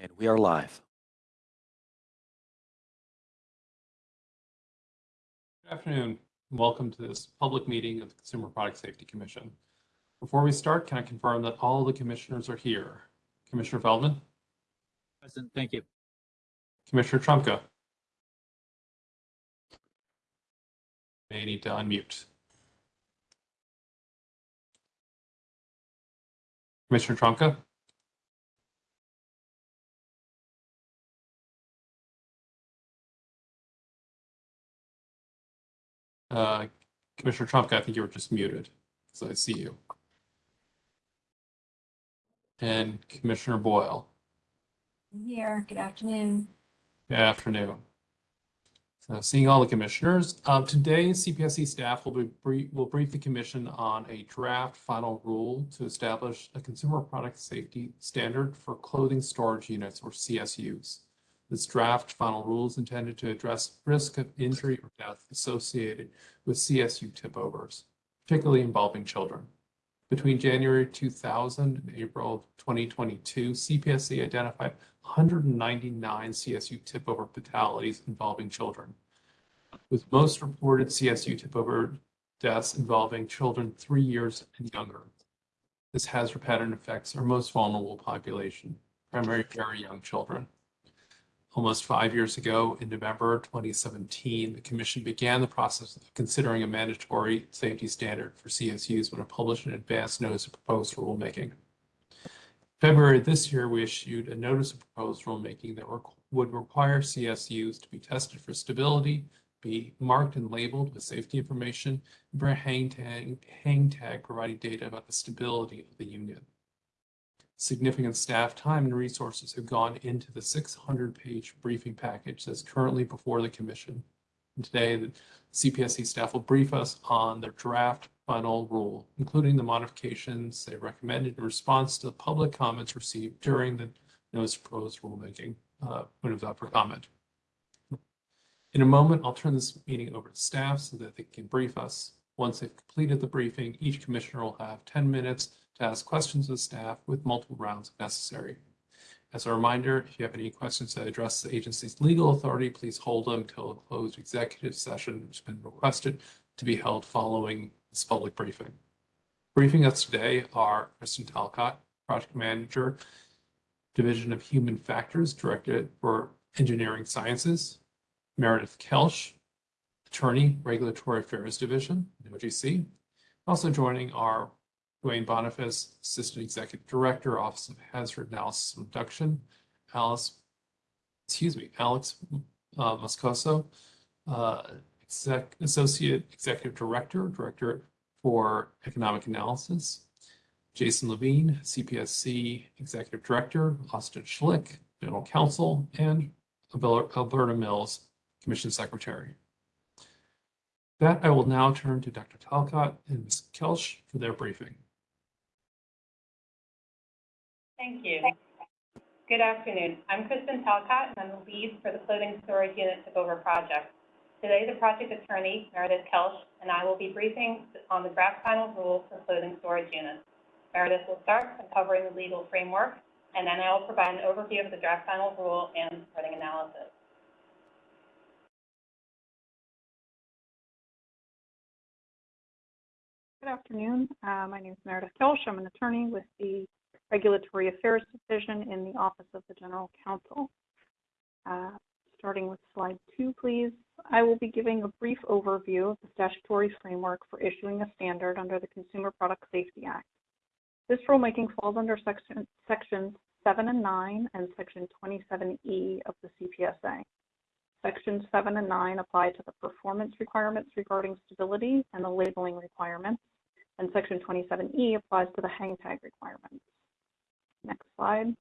And we are live. Good afternoon. Welcome to this public meeting of the Consumer Product Safety Commission. Before we start, can I confirm that all the commissioners are here? Commissioner Feldman, Present, thank you. Commissioner Trumka. May need to unmute. Commissioner Trumka? Uh, Commissioner Trumka, I think you were just muted, so I see you. And Commissioner Boyle. Here, good afternoon. Good afternoon. So seeing all the commissioners, uh, today CPSC staff will be brief, will brief the commission on a draft final rule to establish a consumer product safety standard for clothing storage units or CSUs. This draft final rule is intended to address risk of injury or death associated with CSU tip overs, particularly involving children. Between January 2000 and April 2022, CPSC identified 199 CSU tip over fatalities involving children, with most reported CSU tip over deaths involving children three years and younger. This hazard pattern affects our most vulnerable population, primarily very young children. Almost five years ago, in November 2017, the Commission began the process of considering a mandatory safety standard for CSUs when it published an advance notice of proposed rulemaking. February this year, we issued a notice of proposed rulemaking that would require CSUs to be tested for stability, be marked and labeled with safety information, and bring a hang tag, hang tag providing data about the stability of the unit. Significant staff time and resources have gone into the 600-page briefing package that's currently before the Commission. And today, the CPSC staff will brief us on their draft final rule, including the modifications they recommended in response to the public comments received during the notice proposed rulemaking uh, when it was up for comment. In a moment, I'll turn this meeting over to staff so that they can brief us. Once they've completed the briefing, each commissioner will have 10 minutes to ask questions of staff with multiple rounds if necessary. As a reminder, if you have any questions that address the agency's legal authority, please hold them until a closed executive session which has been requested to be held following this public briefing. Briefing us today are Kristen Talcott, Project Manager, Division of Human Factors, Directorate for Engineering Sciences, Meredith Kelsch, Attorney, Regulatory Affairs Division, OGC. Also joining are Duane Boniface, Assistant Executive Director, Office of Hazard Analysis and Reduction, Alice, excuse me, Alex uh, Moscoso, uh, Exec, Associate Executive Director, Director for Economic Analysis, Jason Levine, CPSC Executive Director, Austin Schlick, General Counsel, and Alberta Mills, Commission Secretary. That I will now turn to Dr. Talcott and Ms. Kelsch for their briefing. Thank you. Good afternoon. I'm Kristen Talcott, and I'm the lead for the Clothing Storage Unit Tip-Over Project. Today, the project attorney, Meredith Kelsch, and I will be briefing on the draft final rule for clothing storage units. Meredith will start by covering the legal framework, and then I will provide an overview of the draft final rule and supporting analysis. Good afternoon. Uh, my name is Meredith Kelsch. I'm an attorney with the Regulatory Affairs Division in the Office of the General Counsel. Uh, starting with slide two, please. I will be giving a brief overview of the statutory framework for issuing a standard under the Consumer Product Safety Act. This rulemaking falls under section, sections 7 and 9 and section 27E of the CPSA. Sections 7 and 9 apply to the performance requirements regarding stability and the labeling requirements, and section 27E applies to the hang tag requirements. Next slide.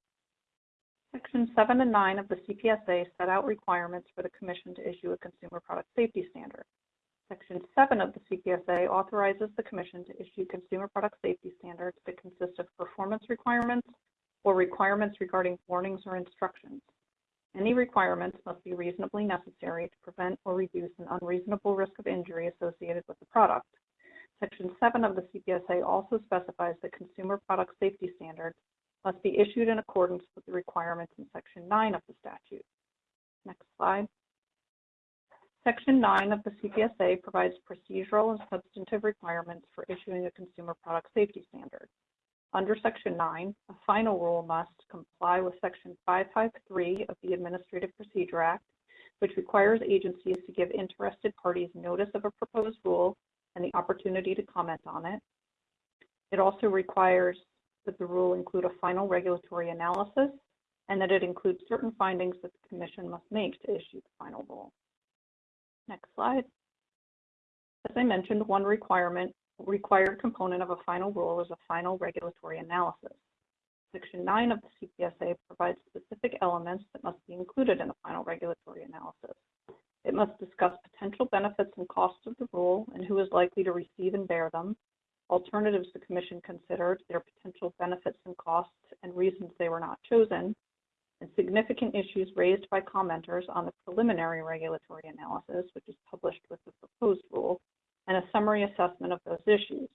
Section 7 and 9 of the CPSA set out requirements for the Commission to issue a consumer product safety standard. Section 7 of the CPSA authorizes the Commission to issue consumer product safety standards that consist of performance requirements or requirements regarding warnings or instructions. Any requirements must be reasonably necessary to prevent or reduce an unreasonable risk of injury associated with the product. Section 7 of the CPSA also specifies that consumer product safety standards must be issued in accordance with the requirements in Section 9 of the statute. Next slide. Section 9 of the CPSA provides procedural and substantive requirements for issuing a consumer product safety standard. Under Section 9, a final rule must comply with Section 553 of the Administrative Procedure Act, which requires agencies to give interested parties notice of a proposed rule and the opportunity to comment on it. It also requires that the rule include a final regulatory analysis and that it includes certain findings that the Commission must make to issue the final rule. Next slide. As I mentioned, one requirement, required component of a final rule is a final regulatory analysis. Section 9 of the CPSA provides specific elements that must be included in a final regulatory analysis. It must discuss potential benefits and costs of the rule and who is likely to receive and bear them, alternatives the Commission considered, their potential benefits and costs, and reasons they were not chosen, and significant issues raised by commenters on the preliminary regulatory analysis, which is published with the proposed rule, and a summary assessment of those issues.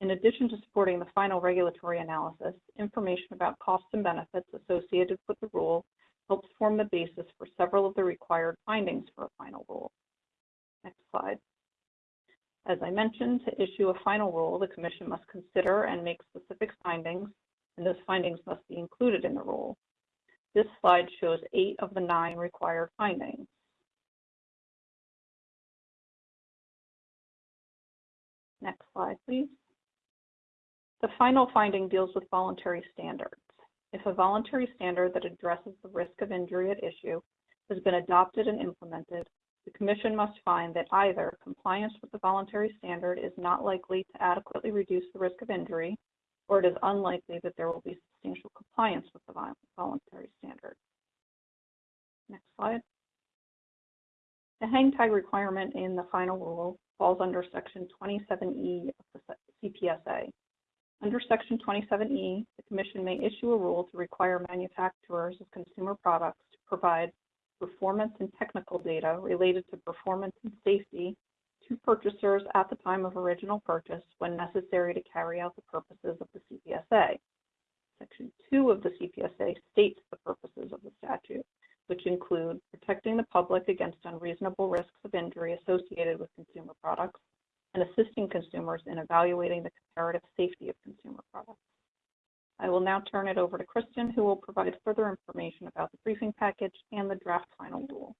In addition to supporting the final regulatory analysis, information about costs and benefits associated with the rule helps form the basis for several of the required findings for a final rule. Next slide. As I mentioned, to issue a final rule, the Commission must consider and make specific findings, and those findings must be included in the rule. This slide shows eight of the nine required findings. Next slide, please. The final finding deals with voluntary standards. If a voluntary standard that addresses the risk of injury at issue has been adopted and implemented, the Commission must find that either compliance with the voluntary standard is not likely to adequately reduce the risk of injury, or it is unlikely that there will be substantial compliance with the voluntary standard. Next slide. The hang tag requirement in the final rule falls under Section 27E of the CPSA. Under Section 27E, the Commission may issue a rule to require manufacturers of consumer products to provide performance and technical data related to performance and safety to purchasers at the time of original purchase when necessary to carry out the purposes of the CPSA. Section 2 of the CPSA states the purposes of the statute, which include protecting the public against unreasonable risks of injury associated with consumer products and assisting consumers in evaluating the comparative safety of consumer products. I will now turn it over to Kristen, who will provide further information about the briefing package and the draft final rule.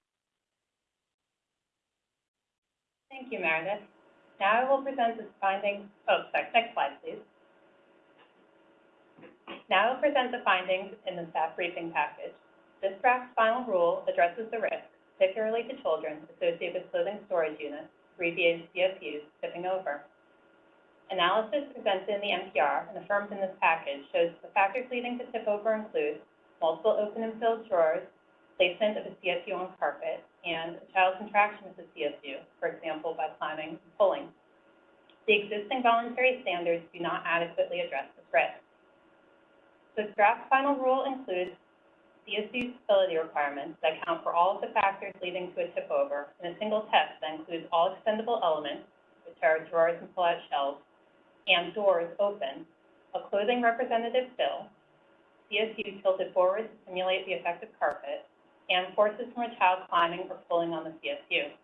Thank you, Meredith. Now I will present the findings, oh, sorry, next slide, please. Now I'll present the findings in the staff briefing package. This draft final rule addresses the risk, particularly to children, associated with clothing storage units, abbreviated CSUs, tipping over. Analysis presented in the NPR and affirmed in this package shows the factors leading to tip over include multiple open and filled drawers, placement of a CSU on carpet, and a child's interaction with the CSU, for example, by climbing and pulling. The existing voluntary standards do not adequately address this risk. The draft final rule includes CSU stability requirements that account for all of the factors leading to a tip over in a single test that includes all extendable elements, which are drawers and pull-out shelves, and doors open, a clothing representative fill, CSU tilted forward to simulate the effect of carpet, and forces from a child climbing or pulling on the CSU.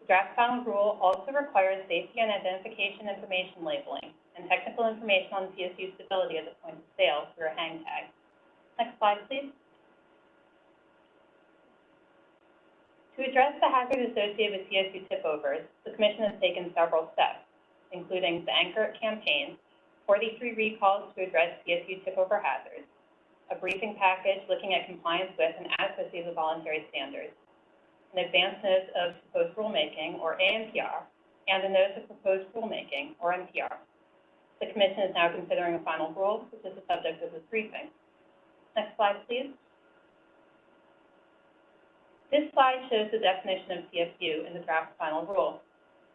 The draft final rule also requires safety and identification information labeling and technical information on CSU stability at the point of sale through a hang tag. Next slide, please. To address the hazard associated with CSU tip overs, the Commission has taken several steps including the Anchor campaign, 43 recalls to address CSU tip over hazards, a briefing package looking at compliance with and adequacy of the voluntary standards, an advance notice of proposed rulemaking, or ANPR, and a notice of proposed rulemaking, or NPR. The Commission is now considering a final rule, which is the subject of this briefing. Next slide, please. This slide shows the definition of CSU in the draft final rule.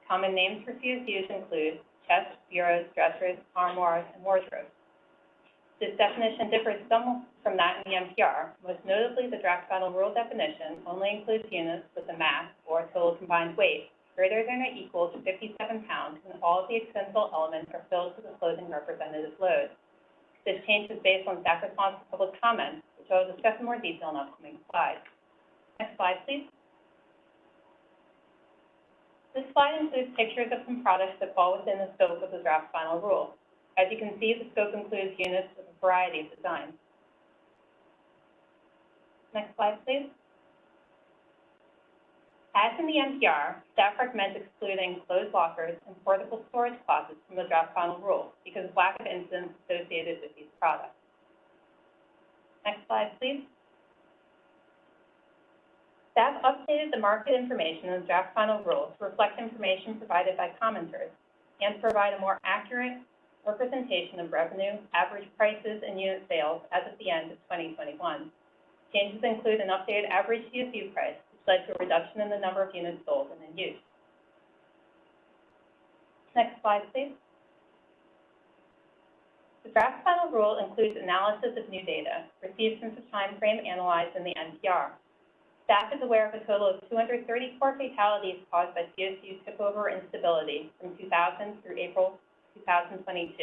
Common names for CSUs include chests, bureaus, dressers, armoires, and wardrobes. This definition differs somewhat from that in the NPR. Most notably, the draft final rule definition only includes units with a mass, or total combined weight, greater than or equal to 57 pounds, and all of the extendable elements are filled to the clothing representative load. This change is based on staff response to public comments, which I will discuss in more detail in upcoming slides. Next slide, please. This slide includes pictures of some products that fall within the scope of the draft final rule. As you can see, the scope includes units with a variety of designs. Next slide, please. As in the NPR, staff recommends excluding closed lockers and portable storage closets from the draft final rule because of lack of incidents associated with these products. Next slide, please. Staff updated the market information in the draft final rule to reflect information provided by commenters and to provide a more accurate representation of revenue, average prices, and unit sales as of the end of 2021. Changes include an updated average CSU price, which led to a reduction in the number of units sold and in use. Next slide, please. The draft final rule includes analysis of new data received since the time frame analyzed in the NPR. Staff is aware of a total of 234 fatalities caused by CSU tip-over instability from 2000 through April 2022.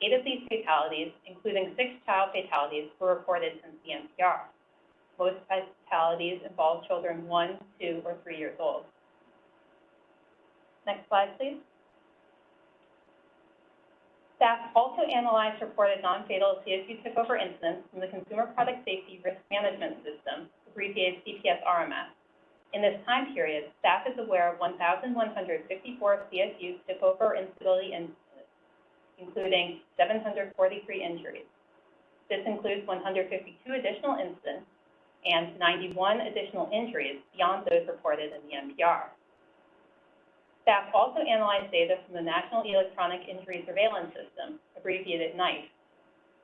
Eight of these fatalities, including six child fatalities, were reported since the NPR. Most fatalities involve children one, two, or three years old. Next slide, please. Staff also analyzed reported non-fatal CSU tip-over incidents from the Consumer Product Safety Risk Management System, abbreviated CPS RMS. In this time period, staff is aware of 1,154 CSU tip-over instability incidents, including 743 injuries. This includes 152 additional incidents and 91 additional injuries beyond those reported in the NPR. Staff also analyzed data from the National Electronic Injury Surveillance System, abbreviated NEISS.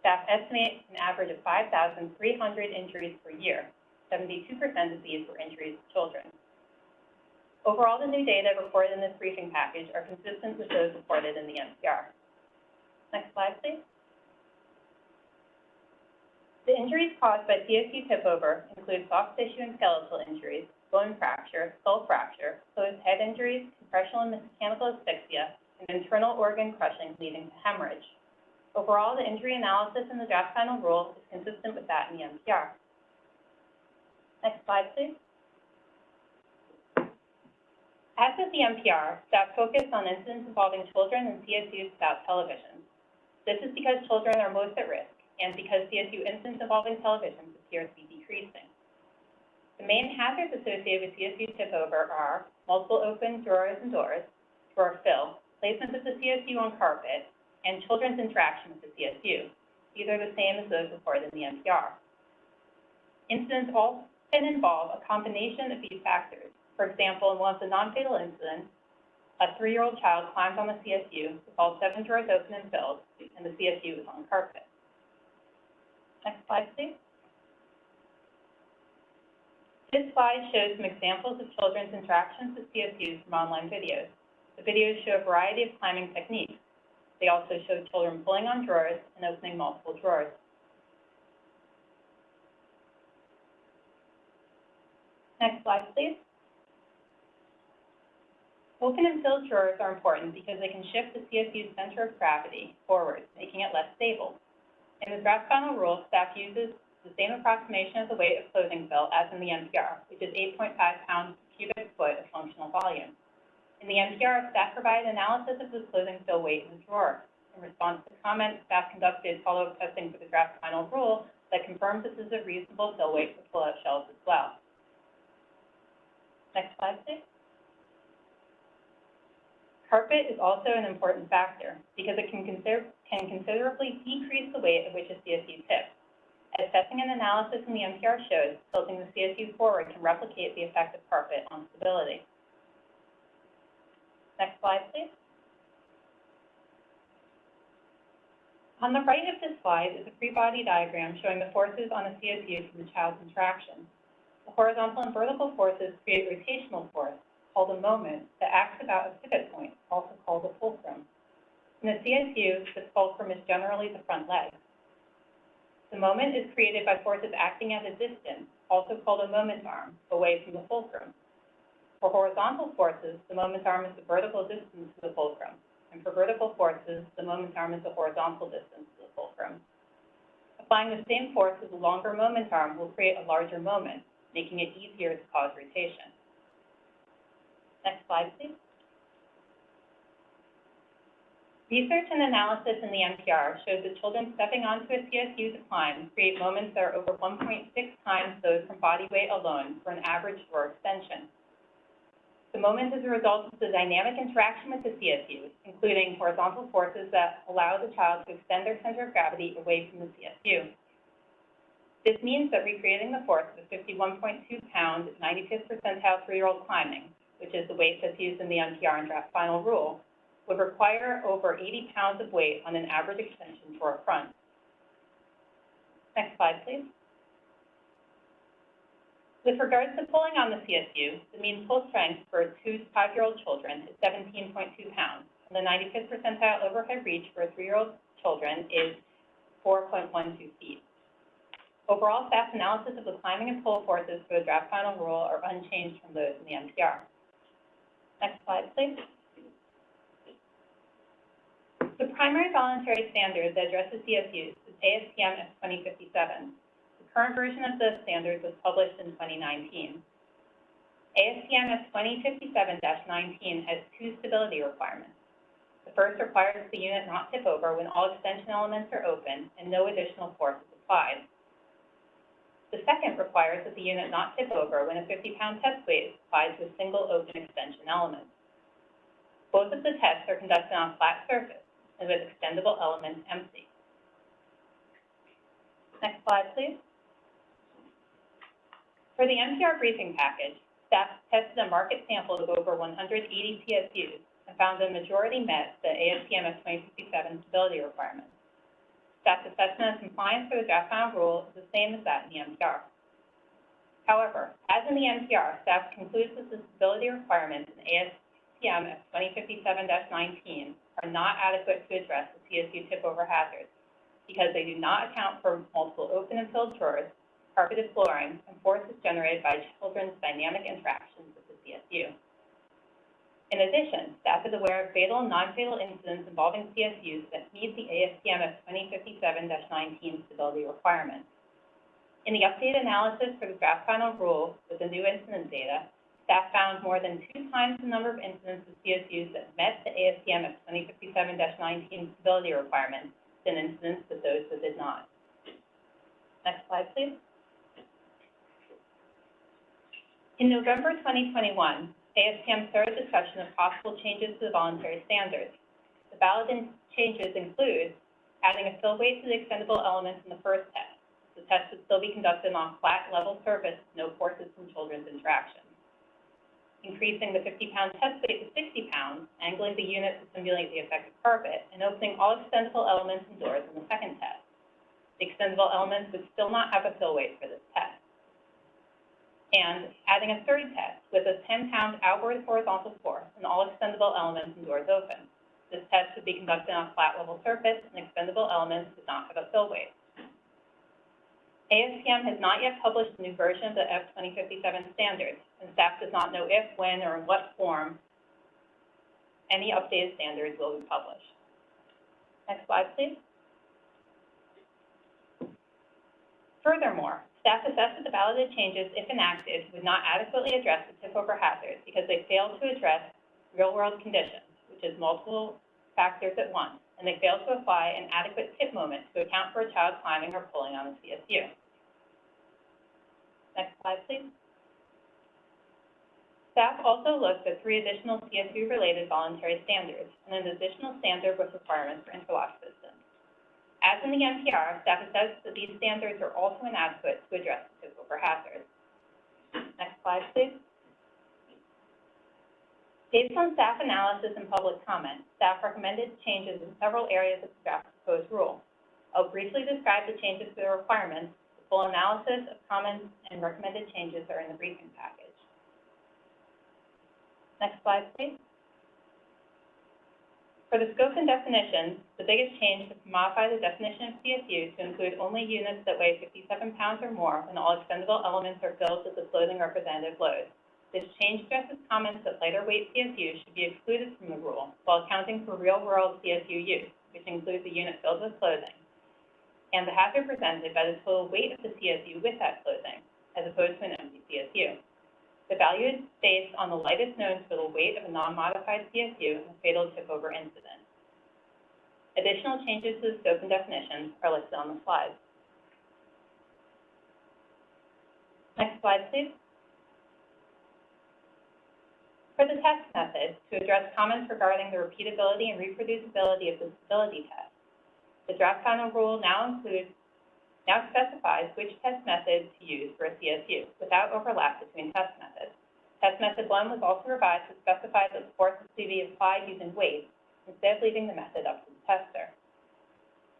Staff estimates an average of 5,300 injuries per year. 72% of these were injuries to children. Overall, the new data reported in this briefing package are consistent with those reported in the NPR. Next slide, please. The injuries caused by CSU tip-over include soft tissue and skeletal injuries, bone fracture, skull fracture, closed head injuries, compressional and mechanical asphyxia, and internal organ crushing leading to hemorrhage. Overall, the injury analysis in the draft final rule is consistent with that in the NPR. Next slide, please. As with the NPR, staff focused on incidents involving children and CSUs without television. This is because children are most at risk and because CSU incidents involving televisions appear to be decreasing. The main hazards associated with CSU tip-over are multiple open drawers and doors, drawer fill, placement of the CSU on carpet, and children's interaction with the CSU. These are the same as those reported in the NPR. Incidents often involve a combination of these factors. For example, in one of the non-fatal incidents, a three-year-old child climbed on the CSU all seven drawers open and filled, and the CSU was on carpet. Next slide, please. This slide shows some examples of children's interactions with CSUs from online videos. The videos show a variety of climbing techniques. They also show children pulling on drawers and opening multiple drawers. Next slide, please. Open and filled drawers are important because they can shift the CSU's center of gravity forward, making it less stable. In the draft final rule, staff uses the same approximation of the weight of clothing fill as in the NPR, which is 8.5 pounds per cubic foot of functional volume. In the NPR, staff provided analysis of the clothing fill weight in the drawer. In response to comments, staff conducted follow-up testing for the draft final rule that confirms this is a reasonable fill weight for pull-out shelves as well. Next slide, please. Carpet is also an important factor because it can, consider, can considerably decrease the weight at which a CSU tips. Assessing and analysis in the NPR shows, tilting the CSU forward can replicate the effect of carpet on stability. Next slide, please. On the right of this slide is a free body diagram showing the forces on a CSU from the child's interaction. The horizontal and vertical forces create rotational force, called a moment, that acts about a pivot point, also called a fulcrum. In the CSU, this fulcrum is generally the front leg. The moment is created by forces acting at a distance, also called a moment arm, away from the fulcrum. For horizontal forces, the moment arm is the vertical distance to the fulcrum, and for vertical forces, the moment arm is the horizontal distance to the fulcrum. Applying the same force with a longer moment arm will create a larger moment, making it easier to cause rotation. Next slide, please. Research and analysis in the NPR shows that children stepping onto a CSU to climb create moments that are over 1.6 times those from body weight alone for an average floor extension. The moment is a result of the dynamic interaction with the CSU, including horizontal forces that allow the child to extend their center of gravity away from the CSU. This means that recreating the force of a 51.2 pound, 95th percentile three-year-old climbing, which is the weight that's used in the NPR and draft final rule, would require over 80 pounds of weight on an average extension for a front. Next slide, please. With regards to pulling on the CSU, the mean pull strength for two to five-year-old children is 17.2 pounds, and the 95th percentile overhead reach for three-year-old children is 4.12 feet. Overall, staff analysis of the climbing and pull forces for the draft final rule are unchanged from those in the NPR. Next slide, please. The primary voluntary standard that addresses CSUs is ASTM F2057. The current version of the standard was published in 2019. ASTM F2057-19 has two stability requirements. The first requires the unit not tip over when all extension elements are open and no additional force is applied. The second requires that the unit not tip over when a 50-pound test weight is applied to a single open extension element. Both of the tests are conducted on a flat surface and with extendable elements empty. Next slide, please. For the NPR briefing package, staff tested a market sample of over 180 CSUs and found the majority met the ASTM F2057 stability requirements. Staff's assessment of compliance for the draft final rule is the same as that in the NPR. However, as in the NPR, staff concludes that the stability requirements in ASTM F2057-19 are not adequate to address the CSU tip-over hazards because they do not account for multiple open and filled drawers, carpeted flooring, and forces generated by children's dynamic interactions with the CSU. In addition, staff is aware of fatal and non-fatal incidents involving CSUs that meet the ASTM F2057-19 stability requirements. In the updated analysis for the draft final rule with the new incident data, staff found more than two times the number of incidents of CSUs that met the ASTM F2057-19 stability requirements than incidents with those that did not. Next slide, please. In November 2021, ASTM started discussion of possible changes to the voluntary standards. The balloted changes include adding a fill weight to the extendable elements in the first test. The test would still be conducted on a flat, level surface, no forces from children's interaction. Increasing the 50-pound test weight to 60 pounds, angling the unit to simulate the effect of carpet, and opening all extendable elements and doors in the second test. The extendable elements would still not have a fill weight for this test and adding a third test with a 10-pound outward horizontal force and all extendable elements and doors open. This test would be conducted on a flat level surface and extendable elements would not have a fill weight. ASTM has not yet published a new version of the F2057 standards, and staff does not know if, when, or in what form any updated standards will be published. Next slide, please. Furthermore, Staff assessed that the balloted changes, if enacted, would not adequately address the tip-over hazards because they failed to address real-world conditions, which is multiple factors at once, and they failed to apply an adequate tip moment to account for a child climbing or pulling on the CSU. Next slide, please. Staff also looked at three additional CSU-related voluntary standards and an additional standard with requirements for interlock. As in the NPR, staff assessed that these standards are also inadequate to address the tip-over hazards. Next slide, please. Based on staff analysis and public comment, staff recommended changes in several areas of the draft proposed rule. I'll briefly describe the changes to the requirements. The full analysis of comments and recommended changes are in the briefing package. Next slide, please. For the scope and definitions, the biggest change is to modify the definition of CSU to include only units that weigh 57 pounds or more when all extendable elements are filled with the clothing representative load. This change addresses comments that lighter weight CSU should be excluded from the rule while accounting for real-world CSU use, which includes a unit filled with clothing, and the hazard presented by the total weight of the CSU with that clothing, as opposed to an empty CSU. The value is based on the lightest known total weight of a non-modified CSU in a fatal tip-over incident. Additional changes to the scope and definitions are listed on the slide. Next slide, please. For the test method, to address comments regarding the repeatability and reproducibility of the stability test, the draft final rule now includes, now specifies which test method to use for a CSU without overlap between test methods. Test method one was also revised to specify that the force to be applied using weights instead of leaving the method up to the tester.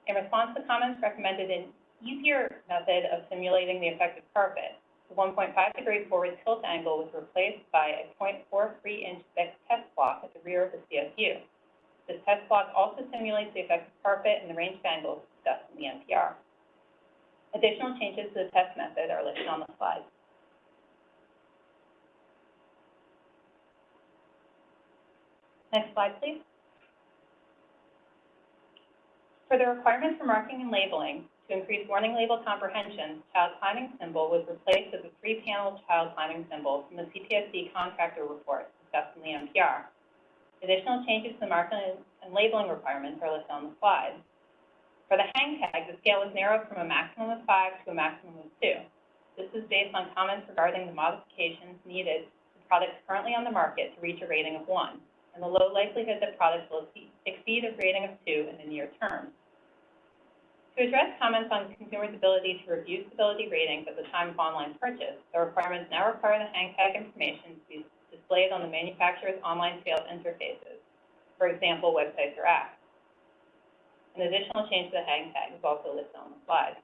In response to comments recommended an easier method of simulating the effect of carpet, the 1.5 degree forward tilt angle was replaced by a 0.43 inch thick test block at the rear of the CSU. This test block also simulates the effect of carpet and the range of angles discussed in the NPR. Additional changes to the test method are listed on the slide. Next slide, please. For the requirements for marking and labeling, to increase warning label comprehension, child climbing symbol was replaced with a three-panel child climbing symbol from the CPSC contractor report discussed in the NPR. Additional changes to the marking and labeling requirements are listed on the slide. For the hang tag, the scale was narrowed from a maximum of five to a maximum of two. This is based on comments regarding the modifications needed to products currently on the market to reach a rating of one, and the low likelihood that products will exceed a rating of two in the near term. To address comments on consumers' ability to review stability ratings at the time of online purchase, the requirements now require the hang tag information to be displayed on the manufacturer's online sales interfaces, for example, websites or apps. An additional change to the hang tag is also listed on the slide.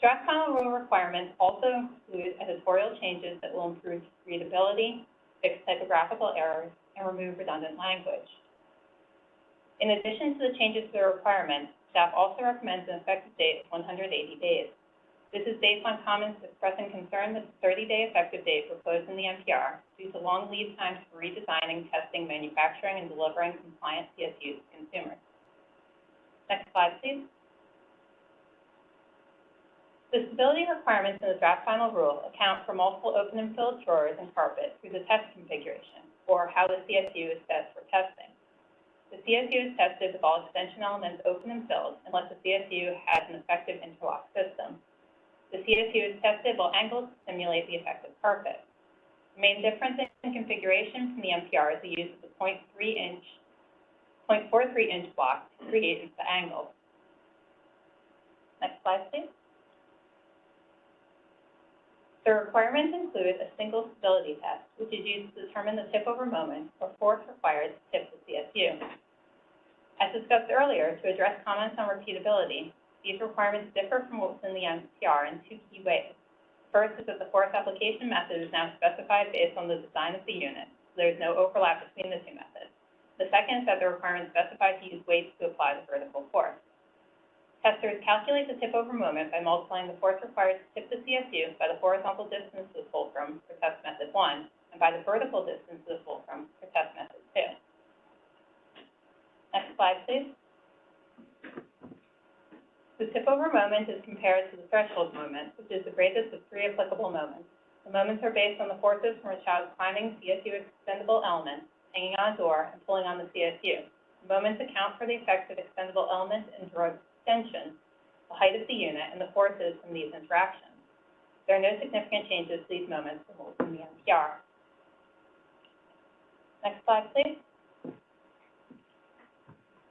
Draft final rule requirements also include editorial changes that will improve readability, fix typographical errors, and remove redundant language. In addition to the changes to the requirements, staff also recommends an effective date of 180 days. This is based on comments expressing concern that the 30-day effective date proposed in the NPR due to long lead times for redesigning, testing, manufacturing, and delivering compliant CSUs to consumers. Next slide, please. The stability requirements in the draft final rule account for multiple open and filled drawers and carpet through the test configuration, or how the CSU is set for testing. The CSU is tested with all extension elements open and filled unless the CSU has an effective interlock system. The CSU is tested while angled to simulate the effective carpet. The main difference in configuration from the NPR is the use of the 0.3 inch, 0.43 inch block to create the angle. Next slide, please. The requirements include a single stability test, which is used to determine the tip-over moment or force required to tip the CSU. As discussed earlier, to address comments on repeatability, these requirements differ from what's in the NPR in two key ways. First is that the force application method is now specified based on the design of the unit, so there is no overlap between the two methods. The second is that the requirement specifies to use weights to apply the vertical force. Testers calculate the tip-over moment by multiplying the force required to tip the CSU by the horizontal distance to the fulcrum for test method one, and by the vertical distance to the fulcrum for test method two. Next slide, please. The tip-over moment is compared to the threshold moment, which is the greatest of three applicable moments. The moments are based on the forces from a child climbing CSU extendable element, hanging on a door, and pulling on the CSU. The moments account for the effects of extendable elements and drawer extension, the height of the unit, and the forces from these interactions. There are no significant changes to these moments from in the NPR. Next slide, please.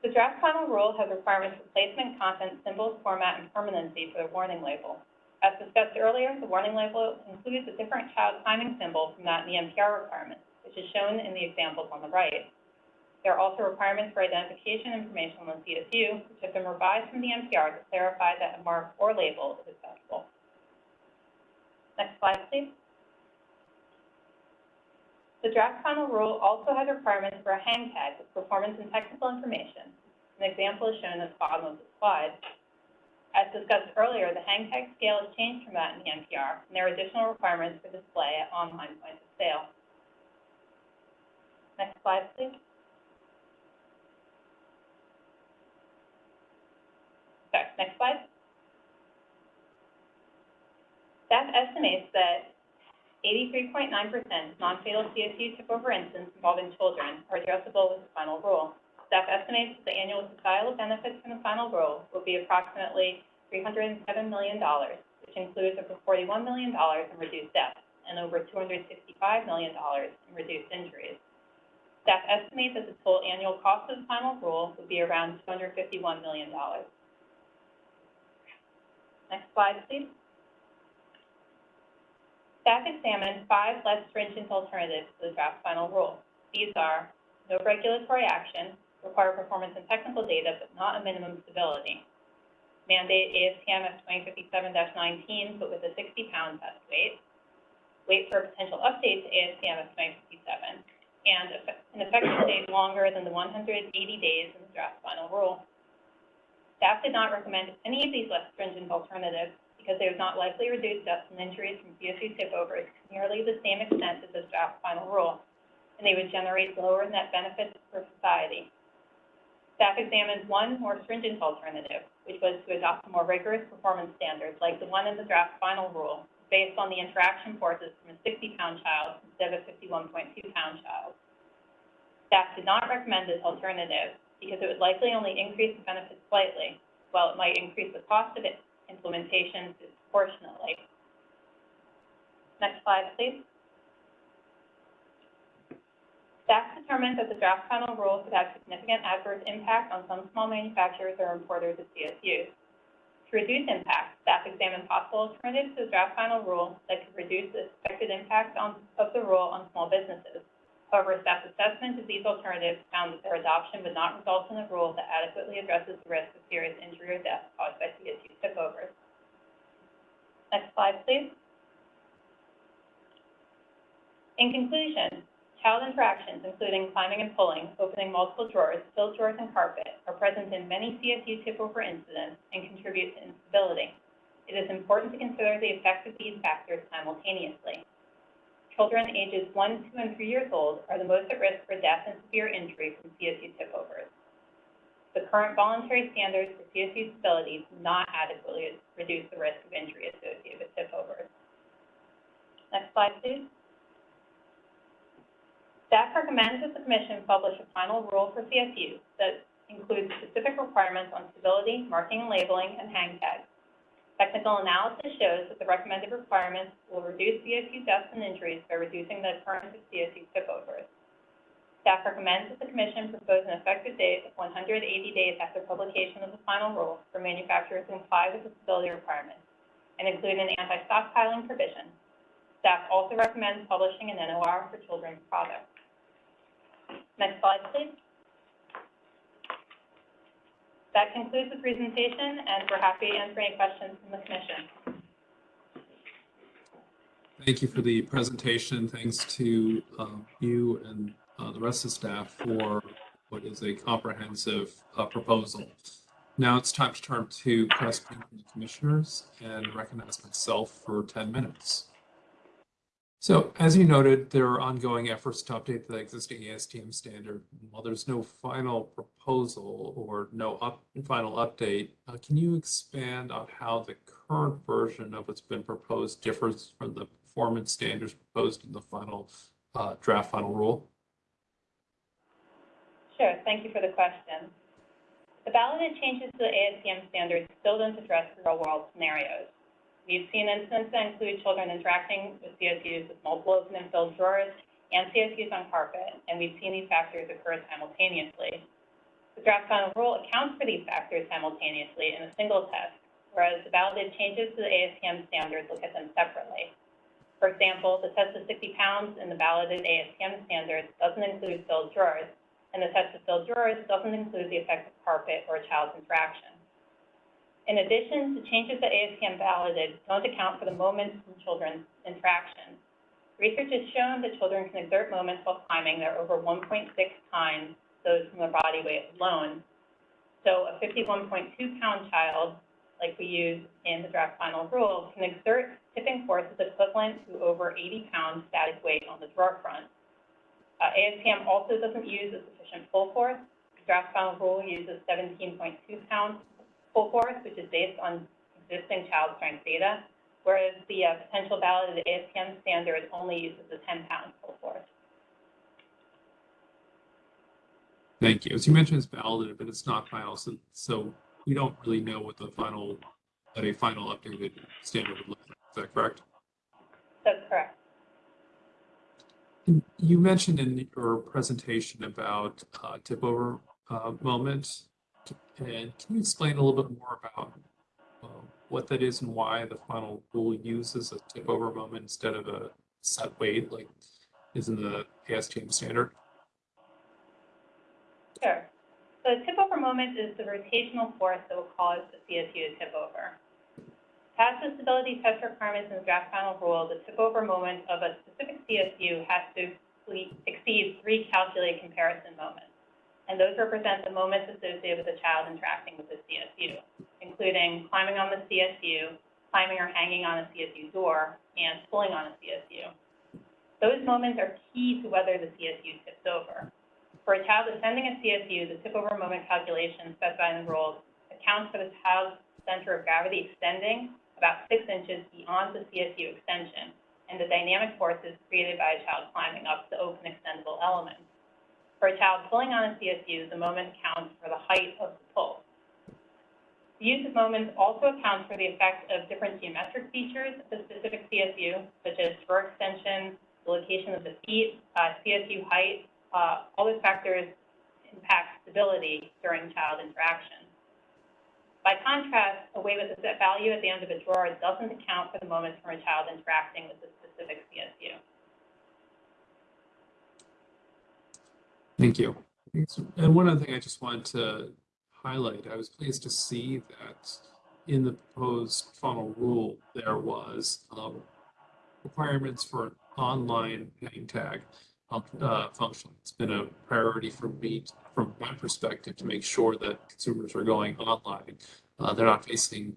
The draft final rule has requirements for placement, content, symbols, format, and permanency for the warning label. As discussed earlier, the warning label includes a different child climbing symbol from that in the NPR requirements, which is shown in the examples on the right. There are also requirements for identification information on the CSU, which have been revised from the NPR to clarify that a mark or label is acceptable. Next slide, please. The draft final rule also has requirements for a hang tag with performance and technical information. An example is shown at the bottom of the slide. As discussed earlier, the hang tag scale has changed from that in the NPR, and there are additional requirements for display at online points of sale. Next slide, please. next slide. Staff estimates that eighty-three point nine percent non-fatal CSU tip-over incidents involving children are addressable with the final rule. Staff estimates that the annual societal benefits from the final rule will be approximately three hundred and seven million dollars, which includes over forty-one million dollars in reduced deaths and over two hundred sixty-five million dollars in reduced injuries. Staff estimates that the total annual cost of the final rule would be around two hundred fifty-one million dollars. Next slide, please. Staff examined five less stringent alternatives to the draft final rule. These are no regulatory action, require performance and technical data, but not a minimum stability. Mandate ASTM F twenty fifty-seven nineteen, but with a sixty-pound test weight. Wait for a potential update to ASTM F twenty fifty-seven, and an effective date longer than the one hundred eighty days in the draft final rule. Staff did not recommend any of these less stringent alternatives because they would not likely reduce deaths and injuries from CSU tip-overs to nearly the same extent as this draft final rule, and they would generate lower net benefits for society. Staff examined one more stringent alternative, which was to adopt more rigorous performance standards like the one in the draft final rule, based on the interaction forces from a sixty-pound child instead of a fifty-one point two pound child. Staff did not recommend this alternative because it would likely only increase the benefits slightly, while it might increase the cost of its implementation disproportionately. Next slide, please. Staff determined that the draft final rule could have significant adverse impact on some small manufacturers or importers of CSUs. To reduce impact, staff examined possible alternatives to the draft final rule that could reduce the expected impact on, of the rule on small businesses. However, staff's assessment of these alternatives found that their adoption would not result in a rule that adequately addresses the risk of serious injury or death caused by CSU tip-overs. Next slide, please. In conclusion, child interactions, including climbing and pulling, opening multiple drawers, filled drawers, and carpet, are present in many CSU tip-over incidents and contribute to instability. It is important to consider the effects of these factors simultaneously. Children ages one, two, and three years old are the most at risk for death and severe injury from CSU tip-overs. The current voluntary standards for CSU stability do not adequately reduce the risk of injury associated with tip-overs. Next slide, please. Staff recommends that the Commission publish a final rule for CSU that includes specific requirements on stability, marking and labeling, and hang tags. Technical analysis shows that the recommended requirements will reduce CSU deaths and injuries by reducing the occurrence of CSU tip-overs. Staff recommends that the Commission propose an effective date of one hundred eighty days after publication of the final rule for manufacturers to comply with the stability requirements and include an anti-stockpiling provision. Staff also recommends publishing an NOR for children's products. Next slide, please. That concludes the presentation, and we're happy to answer any questions from the Commission. Thank you for the presentation. Thanks to um, you and uh, the rest of staff for what is a comprehensive uh, proposal. Now it's time to turn to questions from the commissioners and recognize myself for 10 minutes. So as you noted, there are ongoing efforts to update the existing ASTM standard. While there's no final proposal or no up, final update, uh, can you expand on how the current version of what's been proposed differs from the performance standards proposed in the final uh, draft final rule? Sure, thank you for the question. The balloted changes to the ASTM standards still don't address real-world scenarios. We've seen incidents that include children interacting with CSUs with multiple open and filled drawers and CSUs on carpet, and we've seen these factors occur simultaneously. The draft final rule accounts for these factors simultaneously in a single test, whereas the balloted changes to the ASTM standards look at them separately. For example, the test of 60 pounds in the balloted ASTM standards doesn't include filled drawers, and the test of filled drawers doesn't include the effect of carpet or child's interaction. In addition, the changes that ASTM balloted don't account for the moments from children's interactions. Research has shown that children can exert moments while climbing that are over 1.6 times those from their body weight alone. So a 51.2 pound child, like we use in the draft final rule, can exert tipping forces equivalent to over 80 pounds static weight on the drawer front. Uh, ASTM also doesn't use a sufficient pull force. The draft final rule uses 17.2 pounds pull force, which is based on existing child strength data, whereas the uh, potential the ASTM standard only uses the 10-pound pull force. Thank you. As you mentioned, it's balloted, but it's not final, so, so we don't really know what the final, what a final updated standard would look like. Is that correct? That's correct. And You mentioned in your presentation about uh, tip over uh, moment. And can you explain a little bit more about uh, what that is and why the final rule uses a tip over moment instead of a set weight like is in the ASTM standard? Sure. So the tip over moment is the rotational force that will cause the CSU to tip over. Past the stability test requirements in the draft final rule, the tip over moment of a specific CSU has to exceed three calculated comparison moments. And those represent the moments associated with a child interacting with the CSU, including climbing on the CSU, climbing or hanging on a CSU door, and pulling on a CSU. Those moments are key to whether the CSU tips over. For a child ascending a CSU, the tip over moment calculation specified in the rules accounts for the child's center of gravity extending about six inches beyond the CSU extension and the dynamic forces created by a child climbing up the open extendable element. For a child pulling on a CSU, the moment counts for the height of the pull. The use of moments also accounts for the effect of different geometric features of the specific CSU, such as drawer extension, the location of the feet, uh, CSU height, uh, all those factors impact stability during child interaction. By contrast, a wave with a set value at the end of a drawer doesn't account for the moments from a child interacting with the specific CSU. Thank you. And one other thing I just wanted to highlight, I was pleased to see that in the proposed final rule, there was um, requirements for an online hang tag uh, function. It's been a priority for me, from my perspective, to make sure that consumers are going online. Uh, they're not facing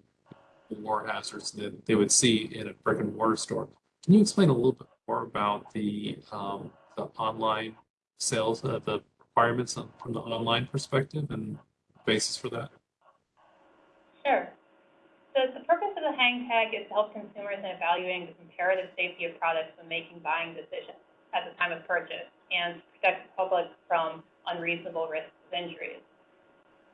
more hazards that they would see in a brick and mortar store. Can you explain a little bit more about the um, the online sales, uh, the requirements from the online perspective and basis for that? Sure. So the purpose of the hang tag is to help consumers in evaluating the comparative safety of products when making buying decisions at the time of purchase and protect the public from unreasonable risks of injuries.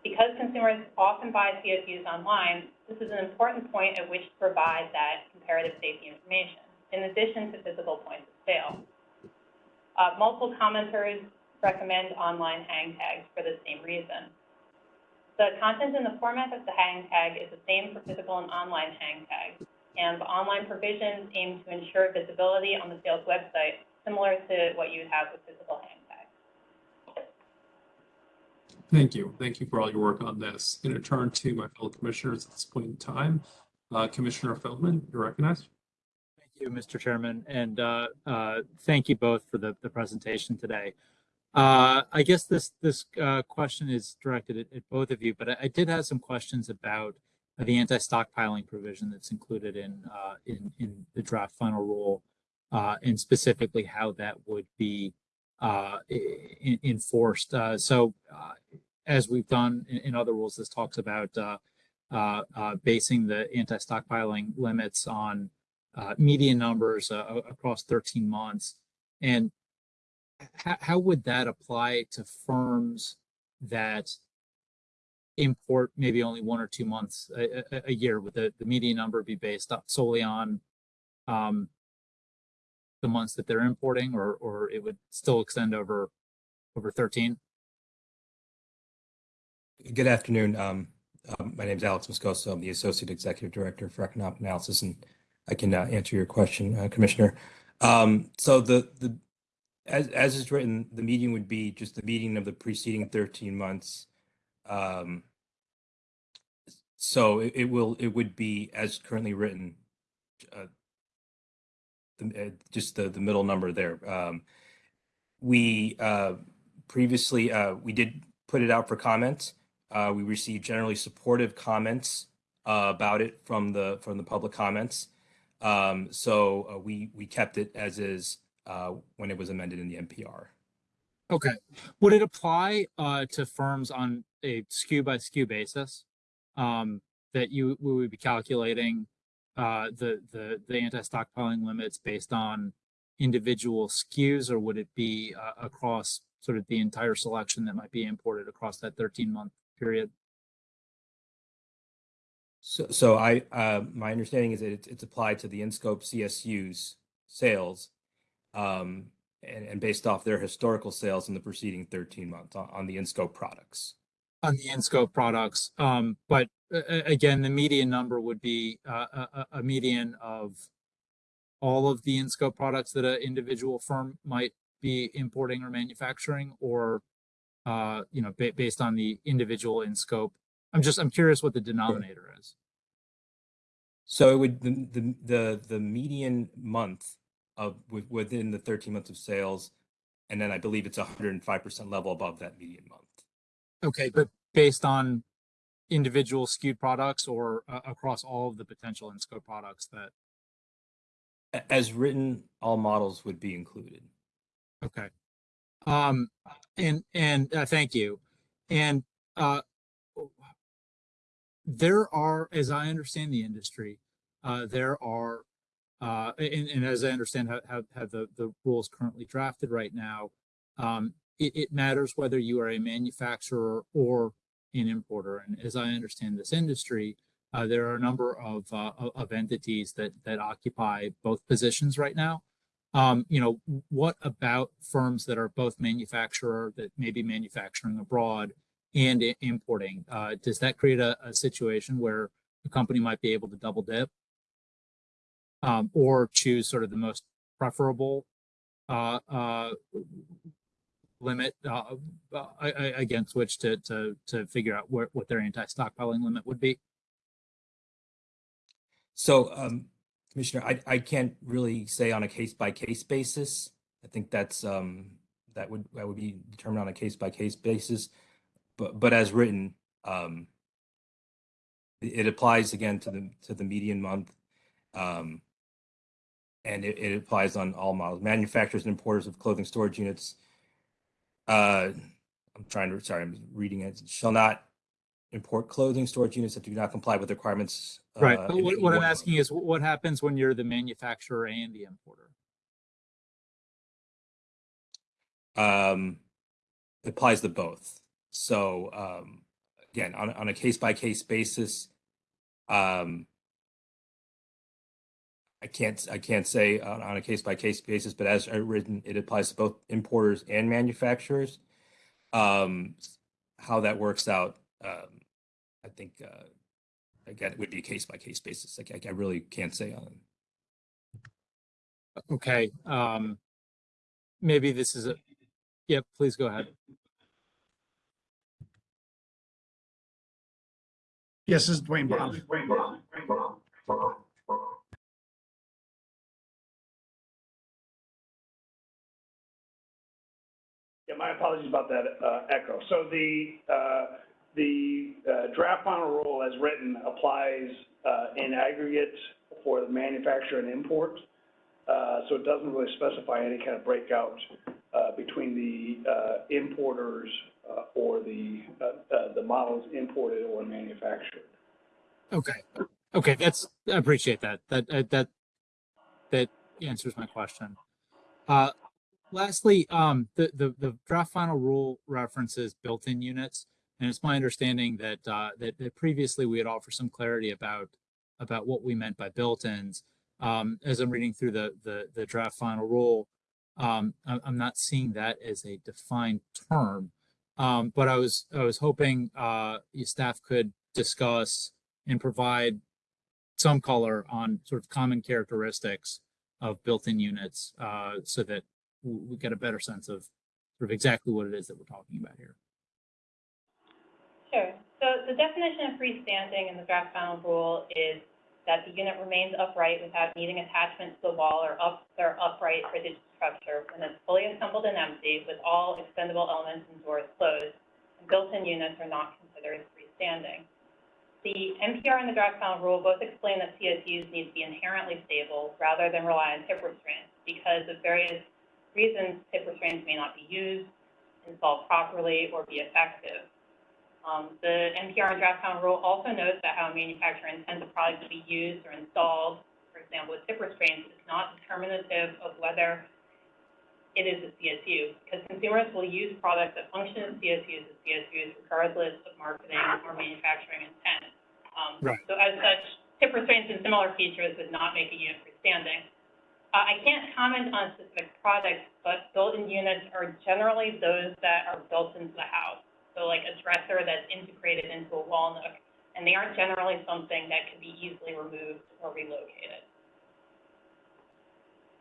Because consumers often buy CSUs online, this is an important point at which to provide that comparative safety information, in addition to physical points of sale. Uh, multiple commenters recommend online hang tags for the same reason. The content and the format of the hang tag is the same for physical and online hang tags, and the online provisions aim to ensure visibility on the sales website, similar to what you have with physical hang tags. Thank you. Thank you for all your work on this. I'm going to turn to my fellow commissioners at this point in time. Uh, Commissioner Feldman, you're recognized. You, Mr. Chairman, and uh, uh, thank you both for the, the presentation today. Uh, I guess this this uh, question is directed at, at both of you, but I, I did have some questions about the anti-stockpiling provision that's included in uh, in in the draft final rule, and specifically how that would be uh, i- i- enforced. So, as we've done in, in other rules, this talks about basing the anti-stockpiling limits on uh, median numbers uh, across 13 months. And how, would that apply to firms that import maybe only one or two months a, a, a year? Would the, the median number be based solely on um, the months that they're importing, or or it would still extend over over 13? Good afternoon. Um, um, my name is Alex Moscoso. I'm the Associate Executive Director for Economic Analysis, and I can uh, answer your question, uh, Commissioner. Um, so the the as as is written, the median would be just the median of the preceding 13 months. Um, so it, it will it would be as currently written, uh, the, uh, just the the middle number there. Um, we uh, previously uh, we did put it out for comment. Uh, we received generally supportive comments about it from the from the public comments. Um, so uh, we we kept it as is uh, when it was amended in the NPR. Okay. Would it apply uh, to firms on a SKU by SKU basis? um, that you we would be calculating uh, the the the anti-stockpiling limits based on individual SKUs, or would it be uh, across sort of the entire selection that might be imported across that 13 month period? So, so I, uh, my understanding is that it's, it's applied to the in-scope CSU's sales, um, and, and based off their historical sales in the preceding thirteen months on, on the in-scope products. on the in-scope products. Um, but uh, again, the median number would be uh, a, a- a median of all of the in-scope products that an individual firm might be importing or manufacturing, or uh, you know, ba- based on the individual in-scope. I'm just, I'm curious what the denominator is. So it would, the, the, the, the median month of, within the thirteen months of sales, and then I believe it's hundred and five percent level above that median month. Okay, but based on individual skewed products or uh, across all of the potential in-scope products that, As written, all models would be included. Okay. Um, and, and, uh, thank you. And, uh, there are, as I understand the industry, uh, there are, uh, and, and as I understand how, how, how the, the rules currently drafted right now, um, it, it matters whether you are a manufacturer or an importer. And as I understand this industry, uh, there are a number of, uh, of- entities that, that occupy both positions right now. Um, you know, what about firms that are both manufacturer, that may be manufacturing abroad and importing? Uh, does that create a, a situation where a company might be able to double dip? Um, or choose sort of the most preferable, uh, uh, limit, uh, uh, against which to, to, to figure out where, what their anti-stockpiling limit would be? So, um, Commissioner, I, I can't really say on a case by case basis. I think that's, um, that would, that would be determined on a case by case basis. But, but as written, um, it, applies again to the, to the median month. Um, and it, it applies on all models, manufacturers and importers of clothing storage units. Uh, I'm trying to, sorry, I'm reading it, shall not import clothing storage units that do not comply with requirements. Right, uh, but what, what I'm asking is, what happens when you're the manufacturer and the importer? um, it applies to both. So um, again, on, on a case by case basis, um, I can't I can't say on, on a case by case basis, but as I written, it applies to both importers and manufacturers. Um, how that works out, um, I think uh, again, it would be a case by case basis. Like I, I really can't say on. Okay, um, maybe this is a, yep, please go ahead. Yes, this is Duane Brown. Yeah, my apologies about that uh, echo. So the, uh, the uh, draft final rule as written applies uh, in aggregate for the manufacturer and import. Uh, So it doesn't really specify any kind of breakout uh, between the uh, importers uh, or the, uh, uh, the models imported or manufactured. Okay, okay, that's, I appreciate that. That, that, that, that answers my question. Uh, lastly, um, the, the, the draft final rule references built-in units. And it's my understanding that, uh, that, that previously we had offered some clarity about, about what we meant by built-ins. Um, as I'm reading through the, the, the draft final rule, um, I'm not seeing that as a defined term. Um, but I was, I was hoping, uh, your staff could discuss and provide some color on sort of common characteristics of built-in units, uh, so that we, get a better sense of sort of exactly what it is that we're talking about here. Sure. So the definition of freestanding in the draft final rule is that the unit remains upright without needing attachment to the wall or up, or upright rigid structure when it's fully assembled and empty with all extendable elements and doors closed. And built-in units are not considered freestanding. The NPR and the draft final rule both explain that CSUs need to be inherently stable rather than rely on tip restraints because of various reasons tip restraints may not be used, installed properly, or be effective. Um, the NPR and draft final rule also notes that how a manufacturer intends a product to be used or installed, for example, with tip restraints, is not determinative of whether it is a CSU, because consumers will use products that function as CSUs as CSUs regardless of marketing or manufacturing intent. Um, Right. So as such, tip restraints and similar features would not make a unit freestanding. Uh, I can't comment on specific products, but built-in units are generally those that are built into the house. So like a dresser that's integrated into a wall nook, and they aren't generally something that can be easily removed or relocated.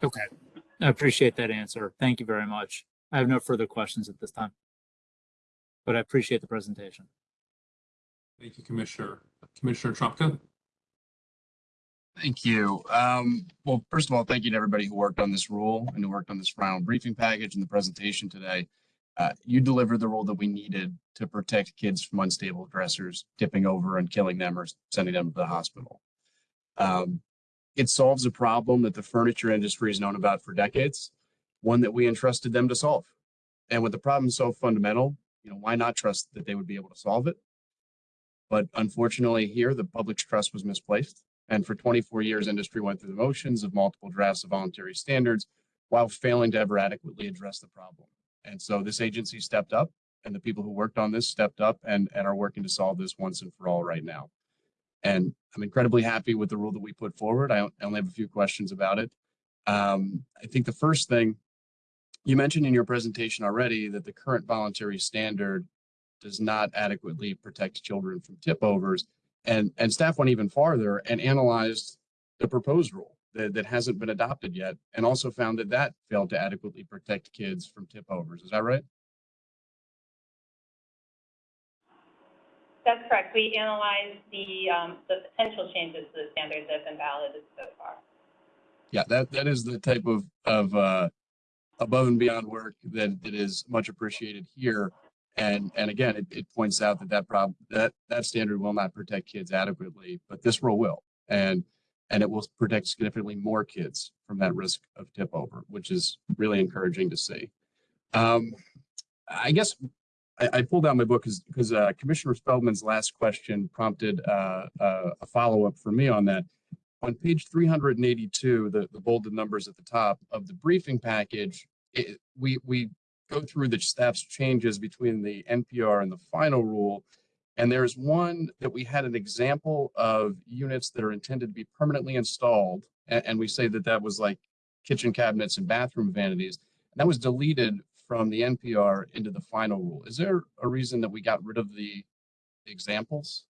Okay, I appreciate that answer. Thank you very much. I have no further questions at this time. But I appreciate the presentation. Thank you, Commissioner. Commissioner Trumka? Thank you. Um, well, first of all, thank you to everybody who worked on this rule and who worked on this final briefing package and the presentation today. Uh, you delivered the rule that we needed to protect kids from unstable dressers tipping over and killing them or sending them to the hospital. Um, it solves a problem that the furniture industry has known about for decades, one that we entrusted them to solve. And with the problem so fundamental, you know, why not trust that they would be able to solve it? But unfortunately here, the public's trust was misplaced. And for 24 years, industry went through the motions of multiple drafts of voluntary standards while failing to ever adequately address the problem. And so this agency stepped up and the people who worked on this stepped up and, and are working to solve this once and for all right now. And I'm incredibly happy with the rule that we put forward. I only have a few questions about it. Um, I think the first thing you mentioned in your presentation already that the current voluntary standard does not adequately protect children from tip overs. And, and staff went even farther and analyzed the proposed rule that, that hasn't been adopted yet and also found that that failed to adequately protect kids from tip overs. Is that right? That's correct. We analyzed the, um, the potential changes to the standards that have been balloted so far. Yeah, that, that is the type of, of, uh, above and beyond work that, that is much appreciated here. And, and again, it, it points out that that problem, that, that standard will not protect kids adequately, but this rule will. And, and it will protect significantly more kids from that risk of tip over, which is really encouraging to see. Um, I guess I, pulled out my book because, uh, Commissioner Feldman's last question prompted, uh, uh, a follow-up for me on that on page 382, the, the bolded numbers at the top of the briefing package, it, we, we go through the staff's changes between the NPR and the final rule. And there's one that we had an example of units that are intended to be permanently installed. And, and we say that that was like kitchen cabinets and bathroom vanities. And that was deleted from the NPR into the final rule. Is there a reason that we got rid of the examples?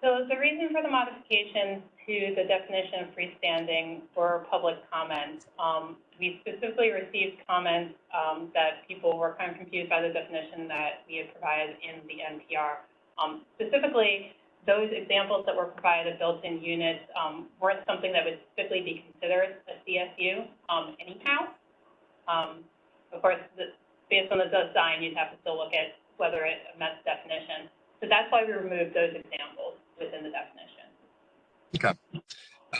So the reason for the modification to the definition of freestanding for public comment, um, we specifically received comments, um, that people were kind of confused by the definition that we had provided in the NPR. Um, specifically, those examples that were provided, of built-in units, um, weren't something that would typically be considered a CSU, um, anyhow. Um, of course, the, based on the design, you'd have to still look at whether it met the definition. So that's why we removed those examples within the definition.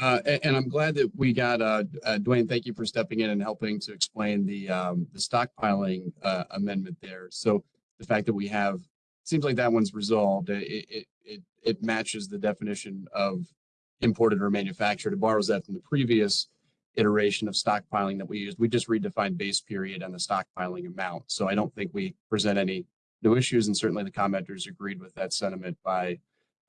Uh, a- and, I'm glad that we got, uh, uh, Duane, thank you for stepping in and helping to explain the, um, the stockpiling, uh, amendment there. So the fact that we have, seems like that one's resolved. It, it, it, it matches the definition of imported or manufactured. It borrows that from the previous iteration of stockpiling that we used. We just redefined base period and the stockpiling amount. So I don't think we present any new issues and certainly the commenters agreed with that sentiment by,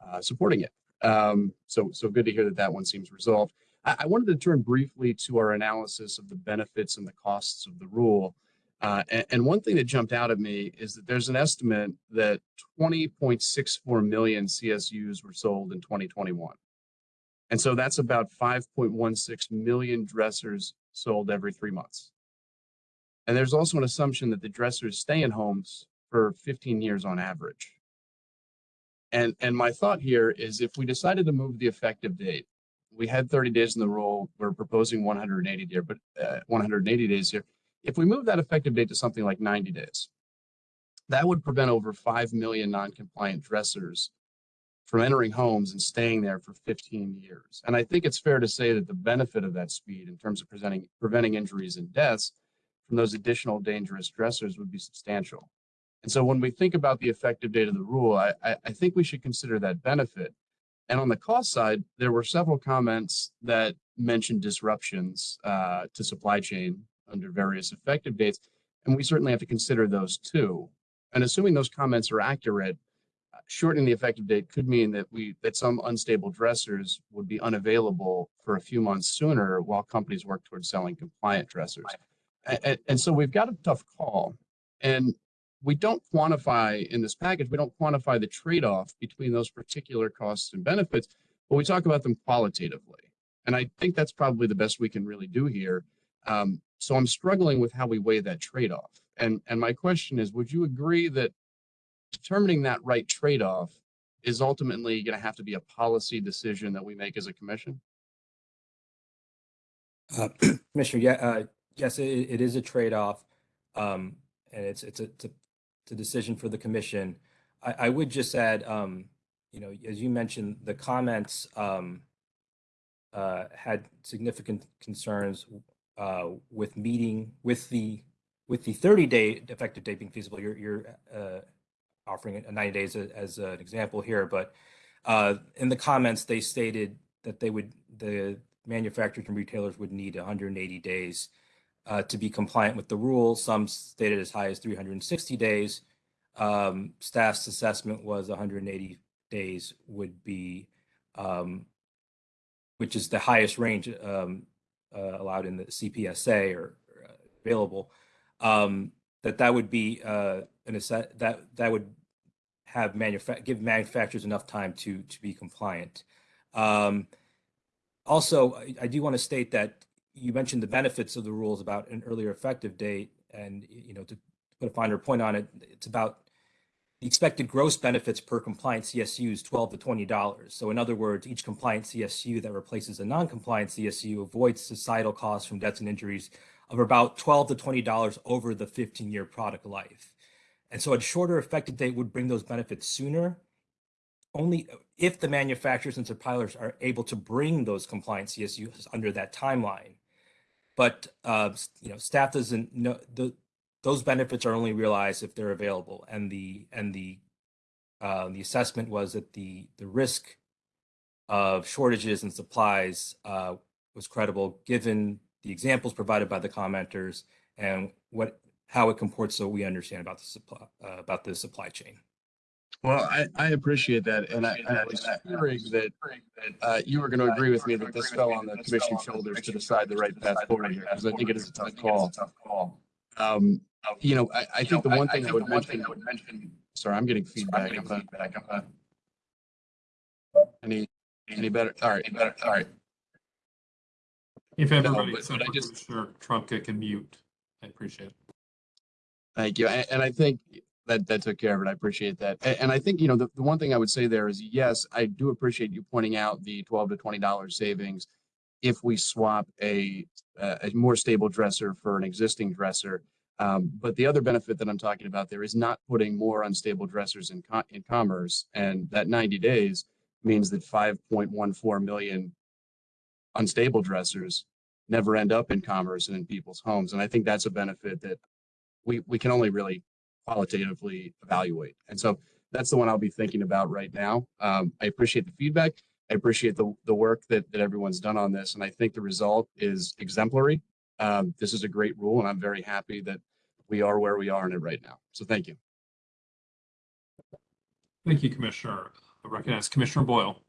uh, supporting it. Um, so, so good to hear that that one seems resolved. I, I wanted to turn briefly to our analysis of the benefits and the costs of the rule. Uh, and, and one thing that jumped out at me is that there's an estimate that 20.64 million CSUs were sold in 2021. And so that's about 5.16 million dressers sold every three months. And there's also an assumption that the dressers stay in homes for 15 years on average. And, and my thought here is if we decided to move the effective date, we had 30 days in the rule, we're proposing 180 day, but uh, 180 days here. If we move that effective date to something like 90 days, that would prevent over 5 million non-compliant dressers from entering homes and staying there for 15 years. And I think it's fair to say that the benefit of that speed in terms of presenting, preventing injuries and deaths from those additional dangerous dressers would be substantial. And so when we think about the effective date of the rule, I, I, think we should consider that benefit. And on the cost side, there were several comments that mentioned disruptions uh, to supply chain under various effective dates. And we certainly have to consider those too. And assuming those comments are accurate, shortening the effective date could mean that we, that some unstable dressers would be unavailable for a few months sooner while companies work towards selling compliant dressers. And, and so we've got a tough call. And we don't quantify in this package, we don't quantify the trade-off between those particular costs and benefits, but we talk about them qualitatively. And I think that's probably the best we can really do here. Um, so I'm struggling with how we weigh that trade-off. And, and my question is, would you agree that determining that right trade-off is ultimately going to have to be a policy decision that we make as a commission? Uh, Commissioner, yeah, uh, yes, it, it is a trade-off. Um, and it's, it's a, it's a, it's a decision for the commission. I, I would just add, um, you know, as you mentioned, the comments, um, uh, had significant concerns, uh, with meeting, with the, with the thirty day effective date being feasible. You're, you're, uh, offering it ninety days a- as an example here, but, uh, in the comments, they stated that they would, the manufacturers and retailers would need hundred and eighty days uh, to be compliant with the rule. Some stated as high as 360 days. Um, staff's assessment was 180 days would be, um, which is the highest range um, uh, allowed in the CPSA or uh, available. Um, that that would be uh, an asset that that would have manufa- give manufacturers enough time to to be compliant. Um, also, I, I do want to state that you mentioned the benefits of the rules about an earlier effective date, and you know to put a finer point on it, it's about the expected gross benefits per compliant CSU is twelve to twenty dollars. So in other words, each compliant CSU that replaces a non-compliant CSU avoids societal costs from deaths and injuries of about twelve to twenty dollars over the fifteen-year product life. And so a shorter effective date would bring those benefits sooner, only if the manufacturers and suppliers are able to bring those compliant CSUs under that timeline. But uh, you know, staff doesn't know the those benefits are only realized if they're available, and the and the uh, the assessment was that the the risk of shortages and supplies uh, was credible given the examples provided by the commenters and what how it comports so we understand about the supply uh, about the supply chain. Well, I, I appreciate that. And I, I was hearing that uh, you were going to agree with me that this fell on the commission's shoulders to decide the right path forward here, because I think it is a tough call. Um, you know, I, I think the one thing I would mention, sorry, I'm getting feedback. I'm not- Any, any better? All right, better, all right. If everybody, but- so but I just- sure Trumka can mute, I appreciate it. Thank you. And, I think that, that took care of it. I appreciate that. And, I think, you know, the, the one thing I would say there is, yes, I do appreciate you pointing out the twelve to twenty dollars savings if we swap a, a more stable dresser for an existing dresser. Um, but the other benefit that I'm talking about there is not putting more unstable dressers in co- in commerce. And that ninety days means that five point one four million unstable dressers never end up in commerce and in people's homes. And I think that's a benefit that we, we can only really qualitatively evaluate. And so that's the one I'll be thinking about right now. Um, I appreciate the feedback. I appreciate the, the work that, that everyone's done on this. And I think the result is exemplary. Um, this is a great rule and I'm very happy that we are where we are in it right now. So thank you. Thank you, Commissioner. I recognize Commissioner Boyle.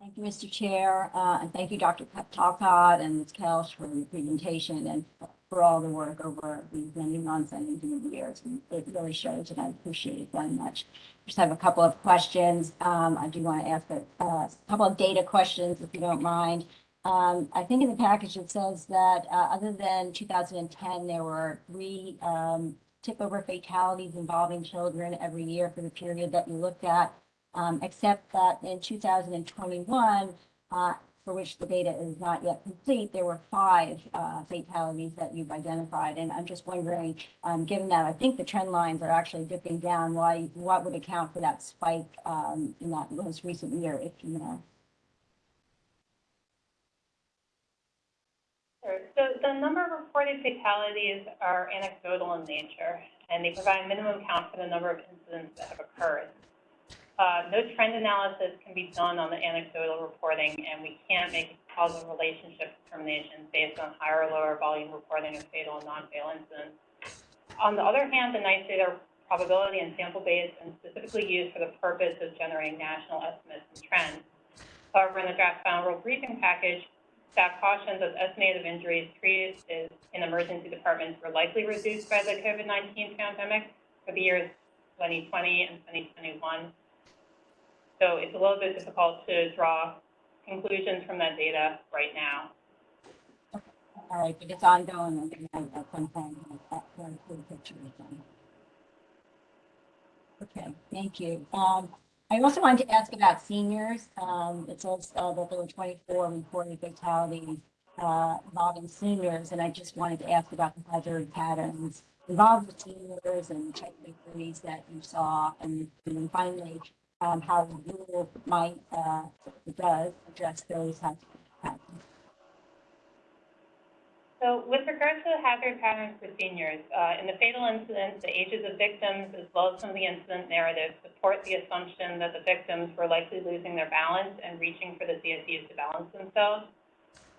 Thank you, Mr. Chair, uh, and thank you, Dr. Talcott and Ms. Kelch for your presentation and for all the work over these many months and even years. It really shows, and I appreciate it very much. Just have a couple of questions. Um, I do want to ask a, a couple of data questions, if you don't mind. Um, I think in the package it says that, uh, other than two thousand and ten, there were three, um, tip-over fatalities involving children every year for the period that you looked at um, except that in 2021, uh, for which the data is not yet complete, there were five uh, fatalities that you've identified. And I'm just wondering, um, given that I think the trend lines are actually dipping down, why, what would account for that spike um, in that most recent year, if you know? Sure. So the number of reported fatalities are anecdotal in nature. and they provide a minimum count for the number of incidents that have occurred. Uh, no trend analysis can be done on the anecdotal reporting, and we can't make causal relationship determinations based on higher or lower volume reporting of fatal and non-fatal incidents. On the other hand, the NEISS data are probability and sample based and specifically used for the purpose of generating national estimates and trends. However, in the draft final rule briefing package, staff cautions that estimated injuries treated in emergency departments were likely reduced by the COVID-19 pandemic for the years 2020 and 2021. So it's a little bit difficult to draw conclusions from that data right now. All right, but it's ongoing and at some point, that's very clear picture of them. Okay, thank you. Um, I also wanted to ask about seniors. Um, it says uh, that there were 24 reported fatalities uh, involving seniors, and I just wanted to ask about the hazard patterns involved with seniors and techniques that you saw, and, and finally, um, how you might uh, does address those hazard patterns. So with regards to the hazard patterns for seniors, uh, in the fatal incidents, the ages of victims as well as some of the incident narratives support the assumption that the victims were likely losing their balance and reaching for the CSUs to balance themselves.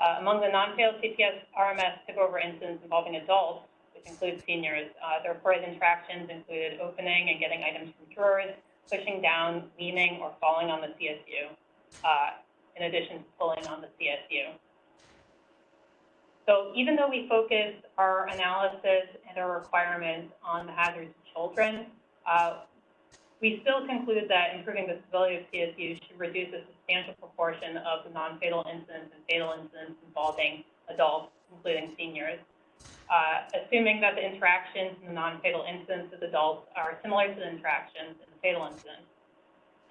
Uh, among the non-fatal CPS RMS tip-over incidents involving adults, which includes seniors, uh, the reported interactions included opening and getting items from drawers, pushing down, leaning, or falling on the CSU, uh, in addition to pulling on the CSU. So even though we focus our analysis and our requirements on the hazards to children, uh, we still conclude that improving the stability of CSU should reduce a substantial proportion of the non-fatal incidents and fatal incidents involving adults, including seniors. Uh, assuming that the interactions in the non-fatal incidents with adults are similar to the interactions fatal incidents.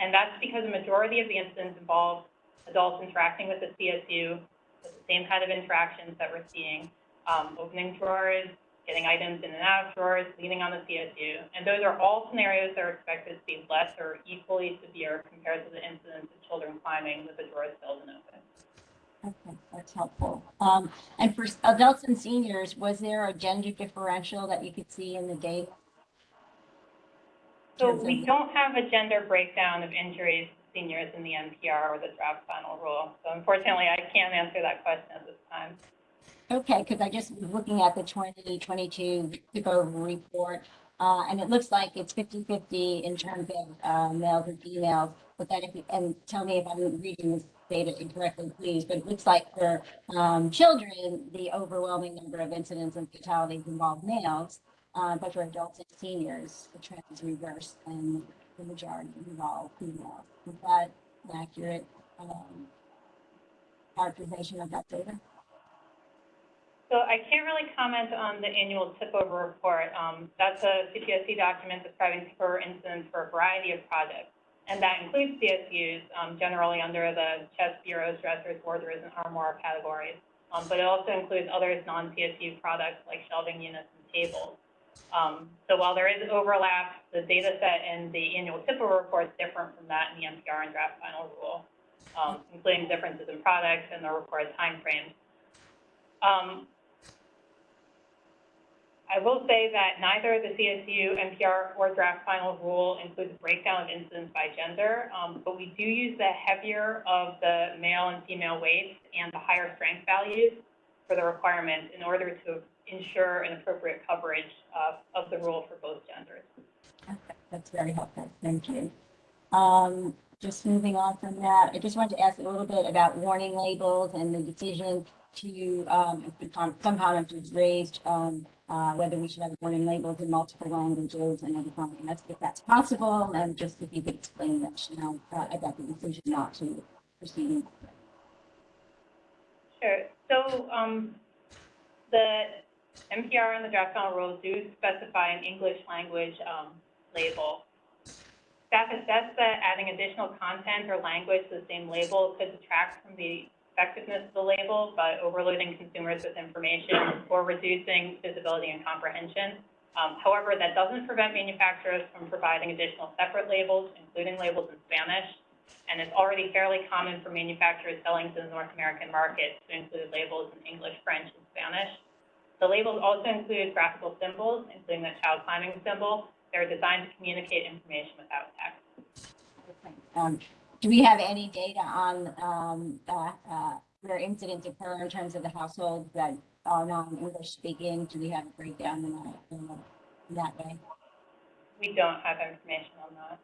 And that's because the majority of the incidents involve adults interacting with the CSU with the same kind of interactions that we're seeing, um, opening drawers, getting items in and out of drawers, leaning on the CSU. And those are all scenarios that are expected to be less or equally severe compared to the incidents of children climbing with the drawers filled and open. Okay, that's helpful. Um, and for adults and seniors, was there a gender differential that you could see in the data? So we don't have a gender breakdown of injuries to seniors in the NPR or the draft final rule. So unfortunately, I can't answer that question at this time. Okay, because I just was looking at the 2022 Tip-Over report, uh, and it looks like it's 50-50 in terms of uh, males and females. But that, if you, and tell me if I'm reading this data incorrectly, please, but it looks like for um, children, the overwhelming number of incidents and fatalities involve males, uh, but for adults and seniors, the trend is reversed and the majority involve females. Is that an accurate um, characterization of that data? So I can't really comment on the annual tip-over report. Um, that's a CPSC document describing tip-over incidents for a variety of projects. And that includes CSUs, um, generally under the chest, bureaus, dressers, wardrobes, and armoire categories. Um, but it also includes other non-CSU products like shelving units and tables. Um, so while there is overlap, the data set in the annual Tip-Over report is different from that in the NPR and draft final rule, um, including differences in products and the reported timeframes. Um, I will say that neither the CSU, NPR, or draft final rule includes a breakdown of incidents by gender, um, but we do use the heavier of the male and female weights and the higher strength values for the requirements in order to ensure an appropriate coverage of, of the rule for both genders. Okay, that's very helpful. Thank you. Um, just moving on from that, I just wanted to ask a little bit about warning labels and the decision to, um, some comments was raised, um, uh, whether we should have warning labels in multiple languages and everything. And that's, if that's possible, and just if you could explain that, you know, uh, about the decision not to proceed. Sure. So um, the NPR and the draft final rules do specify an English language um, label. Staff assessed that adding additional content or language to the same label could detract from the effectiveness of the label by overloading consumers with information or reducing visibility and comprehension. Um, however, that doesn't prevent manufacturers from providing additional separate labels, including labels in Spanish, and it's already fairly common for manufacturers selling to the North American market to include labels in English, French, and Spanish. The labels also include graphical symbols, including the child climbing symbol. They're designed to communicate information without text. Um, do we have any data on, um, uh, uh, where incidents occur in terms of the households that are non-English speaking? Do we have a breakdown in that, in that- in that way? We don't have information on that.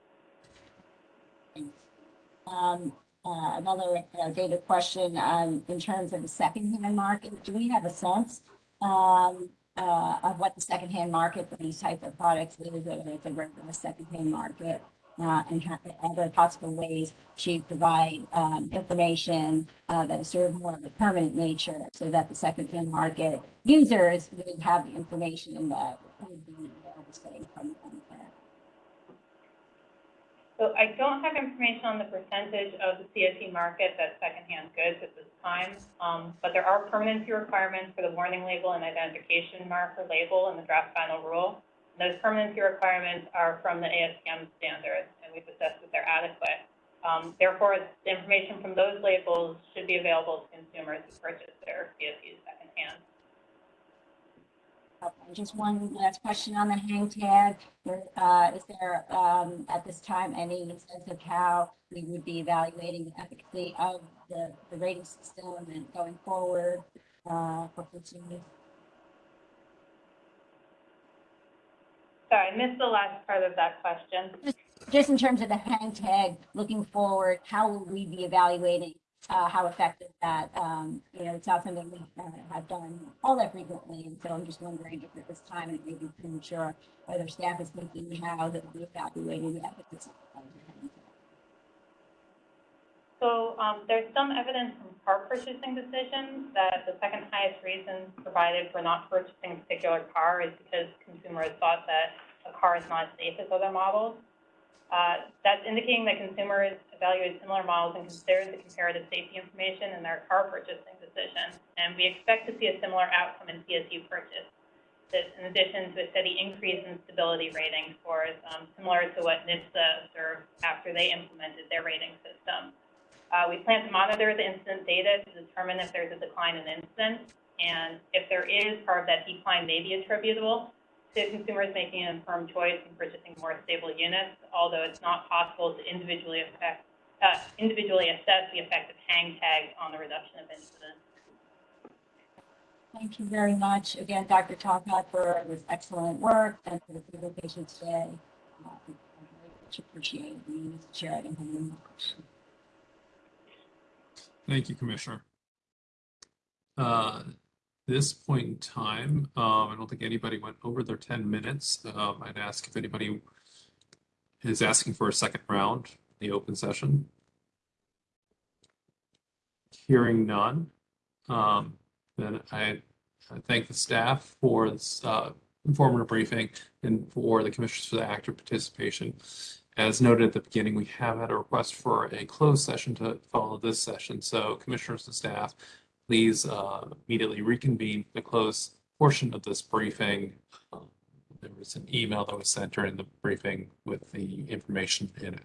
Um, uh, another uh, data question, um, in terms of the secondhand market, do we have a sense, um, uh, of what the secondhand market for these type of products is, whether it's a regular secondhand market? Uh, and other possible ways to provide, um, information, uh, that is sort of more of a permanent nature so that the secondhand market users would have the information that would be available, from. So I don't have information on the percentage of the CSU market that's secondhand goods at this time. Um, but there are permanency requirements for the warning label and identification marker label in the draft final rule. And Those permanency requirements are from the ASTM standards, and we've assessed that they're adequate. Um, therefore, the information from those labels should be available to consumers who purchase their CSUs secondhand. Just one last question on the hang tag. Uh, is there, um, at this time, any sense of how we would be evaluating the efficacy of the, the rating system and going forward, uh, for consumers? Sorry, I missed the last part of that question. Just in terms of the hang tag, looking forward, how will we be evaluating, uh, how effective that, um, you know, it's not something we uh, have done all that frequently. And so I'm just wondering if at this time it may be premature, whether staff is thinking how that we evaluating the efficacy. So um, there's some evidence from car purchasing decisions that the second highest reason provided for not purchasing a particular car is because consumers thought that a car is not as safe as other models. Uh, that's indicating that consumers evaluate similar models and consider the comparative safety information in their car purchasing decision. And we expect to see a similar outcome in CSU purchase. This, in addition to a steady increase in stability rating scores, um, similar to what NHTSA observed after they implemented their rating system. Uh, we plan to monitor the incident data to determine if there's a decline in incidents. And if there is, part of that decline may be attributable to consumers making an informed choice and purchasing more stable units, although it's not possible to individually affect, uh, individually assess the effect of hang tags on the reduction of incidents. Thank you very much again, Dr. Talcott, for this excellent work and for the presentation today. Uh, I very much appreciate it. And Mr. Chair, I don't have any more questions. Thank you, Commissioner. Uh, This point in time, um, I don't think anybody went over their ten minutes. Um, I'd ask if anybody is asking for a second round, in the open session. Hearing none, um, then I I thank the staff for this uh, informative briefing and for the commissioners for the active participation. As noted at the beginning, we have had a request for a closed session to follow this session. So commissioners and staff, please uh, immediately reconvene the closed portion of this briefing. There was an email that was sent during the briefing with the information in it.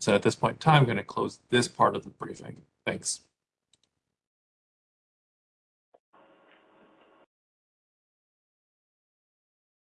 So at this point in time, I'm going to close this part of the briefing. Thanks.